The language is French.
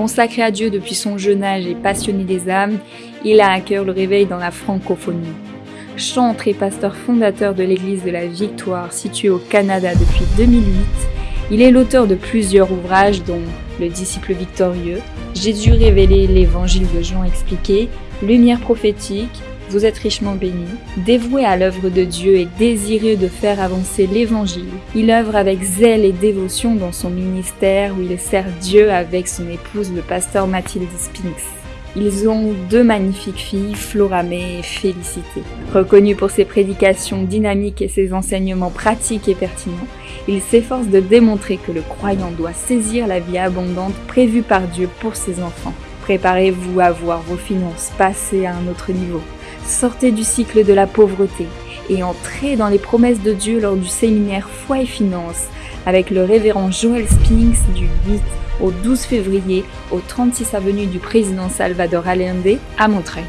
Consacré à Dieu depuis son jeune âge et passionné des âmes, il a à cœur le réveil dans la francophonie. Chantre et pasteur fondateur de l'église de la Victoire située au Canada depuis 2008, il est l'auteur de plusieurs ouvrages dont Le disciple victorieux, Jésus révélé, l'évangile de Jean expliqué, Lumière prophétique, Vous êtes richement bénis. Dévoué à l'œuvre de Dieu et désireux de faire avancer l'évangile, il œuvre avec zèle et dévotion dans son ministère où il sert Dieu avec son épouse le pasteur Mathilde Spinks. Ils ont deux magnifiques filles, Floramé et Félicité. Reconnu pour ses prédications dynamiques et ses enseignements pratiques et pertinents, il s'efforce de démontrer que le croyant doit saisir la vie abondante prévue par Dieu pour ses enfants. Préparez-vous à voir vos finances passer à un autre niveau. Sortez du cycle de la pauvreté et entrez dans les promesses de Dieu lors du séminaire Foi et Finances avec le révérend Joel Spinks du 8 au 12 février au 36 avenue du président Salvador Allende à Montreuil.